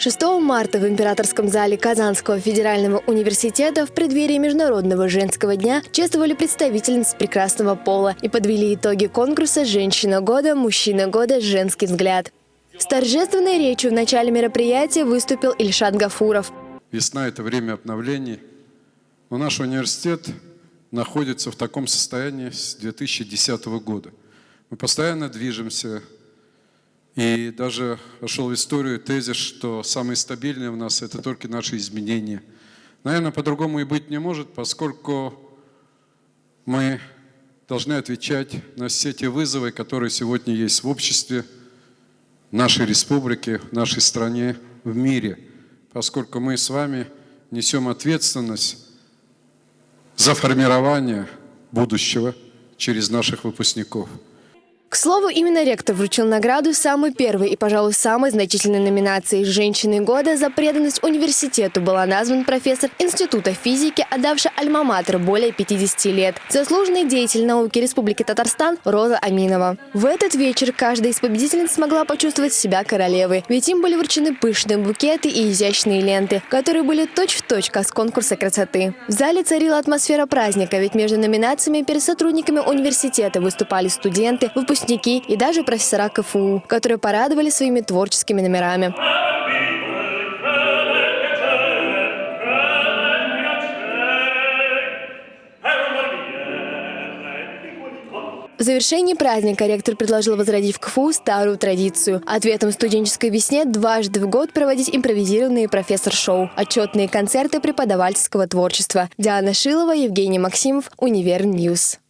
6 марта в Императорском зале Казанского федерального университета в преддверии Международного женского дня чествовали представительниц прекрасного пола и подвели итоги конкурса «Женщина года. Мужчина года. Женский взгляд». С торжественной речью в начале мероприятия выступил Ильшат Гафуров. Весна – это время обновлений. Но наш университет находится в таком состоянии с 2010 года. Мы постоянно движемся, и даже вошел в историю тезис, что самые стабильные у нас – это только наши изменения. Наверное, по-другому и быть не может, поскольку мы должны отвечать на все те вызовы, которые сегодня есть в обществе, в нашей республике, в нашей стране, в мире, поскольку мы с вами несем ответственность за формирование будущего через наших выпускников. К слову, именно ректор вручил награду самой первой и, пожалуй, самой значительной номинации «Женщины года» за преданность университету была назван профессор Института физики, отдавший альма-матер более 50 лет, заслуженный деятель науки Республики Татарстан Роза Аминова. В этот вечер каждая из победительниц смогла почувствовать себя королевой, ведь им были вручены пышные букеты и изящные ленты, которые были точь-в-точь, точь, как с конкурса красоты. В зале царила атмосфера праздника, ведь между номинациями перед сотрудниками университета выступали студенты, выпускники выпускники и даже профессора КФУ, которые порадовали своими творческими номерами. В завершении праздника ректор предложил возродить в КФУ старую традицию. Ответом студенческой весне дважды в год проводить импровизированные профессор-шоу, отчетные концерты преподавательского творчества. Диана Шилова, Евгений Максимов, Универньюз.